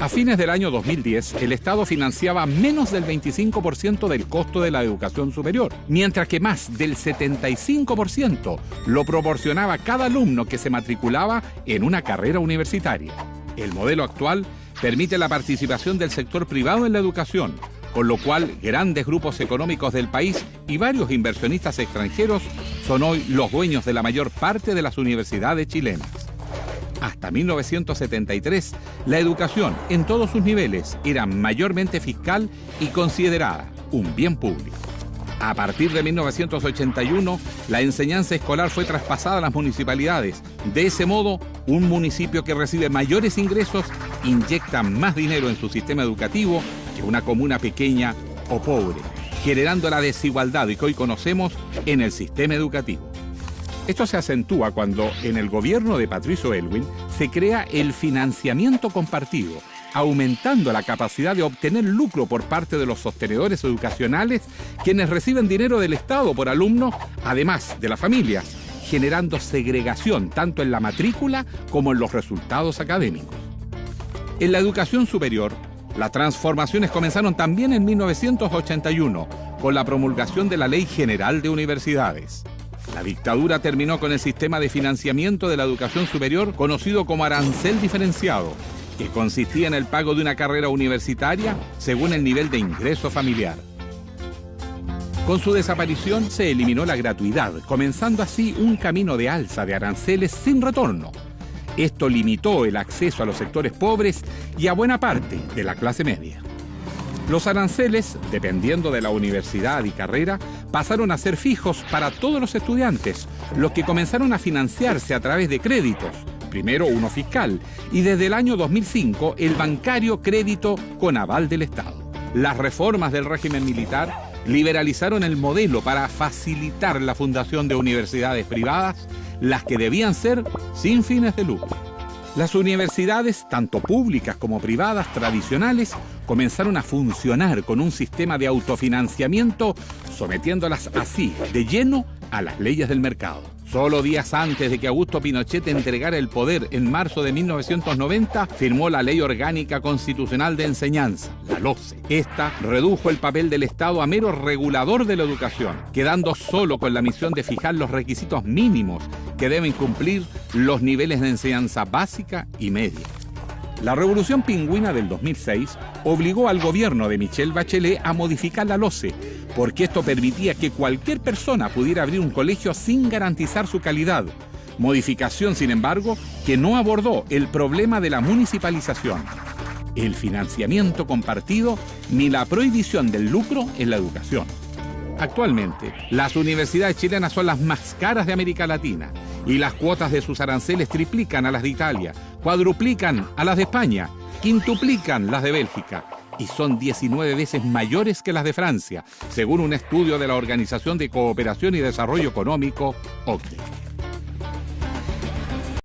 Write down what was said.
A fines del año 2010, el Estado financiaba menos del 25% del costo de la educación superior, mientras que más del 75% lo proporcionaba cada alumno que se matriculaba en una carrera universitaria. El modelo actual permite la participación del sector privado en la educación, con lo cual grandes grupos económicos del país y varios inversionistas extranjeros son hoy los dueños de la mayor parte de las universidades chilenas. Hasta 1973, la educación en todos sus niveles era mayormente fiscal y considerada un bien público. A partir de 1981, la enseñanza escolar fue traspasada a las municipalidades. De ese modo, un municipio que recibe mayores ingresos inyecta más dinero en su sistema educativo que una comuna pequeña o pobre, generando la desigualdad que hoy conocemos en el sistema educativo. Esto se acentúa cuando en el gobierno de Patricio Elwin se crea el financiamiento compartido, aumentando la capacidad de obtener lucro por parte de los sostenedores educacionales, quienes reciben dinero del Estado por alumno, además de las familias, generando segregación tanto en la matrícula como en los resultados académicos. En la educación superior, las transformaciones comenzaron también en 1981, con la promulgación de la Ley General de Universidades. La dictadura terminó con el sistema de financiamiento de la educación superior conocido como arancel diferenciado, que consistía en el pago de una carrera universitaria según el nivel de ingreso familiar. Con su desaparición se eliminó la gratuidad, comenzando así un camino de alza de aranceles sin retorno. Esto limitó el acceso a los sectores pobres y a buena parte de la clase media. Los aranceles, dependiendo de la universidad y carrera, pasaron a ser fijos para todos los estudiantes, los que comenzaron a financiarse a través de créditos, primero uno fiscal, y desde el año 2005 el bancario crédito con aval del Estado. Las reformas del régimen militar liberalizaron el modelo para facilitar la fundación de universidades privadas, las que debían ser sin fines de lucro. Las universidades, tanto públicas como privadas tradicionales, comenzaron a funcionar con un sistema de autofinanciamiento, sometiéndolas así de lleno a las leyes del mercado. Solo días antes de que Augusto Pinochet entregara el poder en marzo de 1990, firmó la Ley Orgánica Constitucional de Enseñanza, la LOCE. Esta redujo el papel del Estado a mero regulador de la educación, quedando solo con la misión de fijar los requisitos mínimos que deben cumplir los niveles de enseñanza básica y media. La revolución pingüina del 2006 obligó al gobierno de Michelle Bachelet a modificar la LOCE, porque esto permitía que cualquier persona pudiera abrir un colegio sin garantizar su calidad. Modificación, sin embargo, que no abordó el problema de la municipalización, el financiamiento compartido ni la prohibición del lucro en la educación. Actualmente, las universidades chilenas son las más caras de América Latina y las cuotas de sus aranceles triplican a las de Italia, cuadruplican a las de España, quintuplican las de Bélgica y son 19 veces mayores que las de Francia, según un estudio de la Organización de Cooperación y Desarrollo Económico, OCDE.